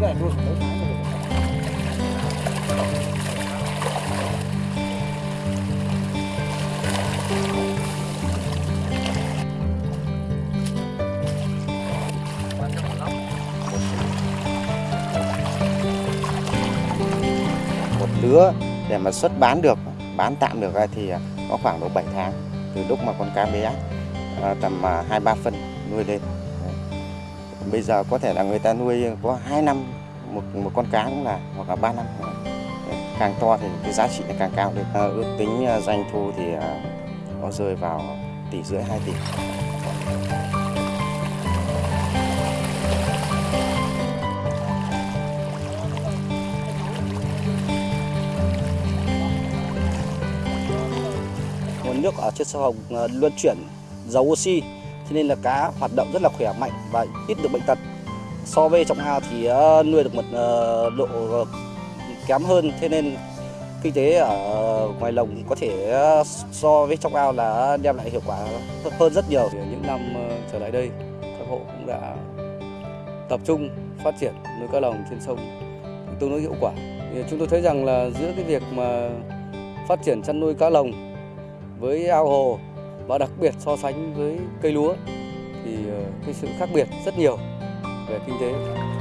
này nuôi mấy tháng rồi. một lứa để mà xuất bán được bán tạm được thì à, có khoảng độ 7 tháng từ lúc mà con cá bé à, tầm à, hai ba phân nuôi lên bây giờ có thể là người ta nuôi có 2 năm một một con cá cũng là hoặc là 3 năm càng to thì cái giá trị càng cao lên. À, ước tính ờ, doanh thu thì ờ, à, nó rơi vào tỷ rưỡi 2 tỷ. Nguồn nước ở trên sông Hồng luôn luân chuyển giàu oxy cho nên là cá hoạt động rất là khỏe mạnh và ít được bệnh tật so với trong ao thì ờ, nuôi được một ờ, độ ờ, kém hơn. Thế nên kinh tế ở ngoài lồng có thể so với trong ao là đem lại hiệu quả hơn rất nhiều. Những năm trở lại đây, các hộ cũng đã tập trung phát triển nuôi cá lồng trên sông tương đối hiệu quả. Chúng tôi thấy rằng là giữa cái việc mà phát triển chăn nuôi cá lồng với ao hồ và đặc biệt so sánh với cây lúa thì cái sự khác biệt rất nhiều. Về kinh tế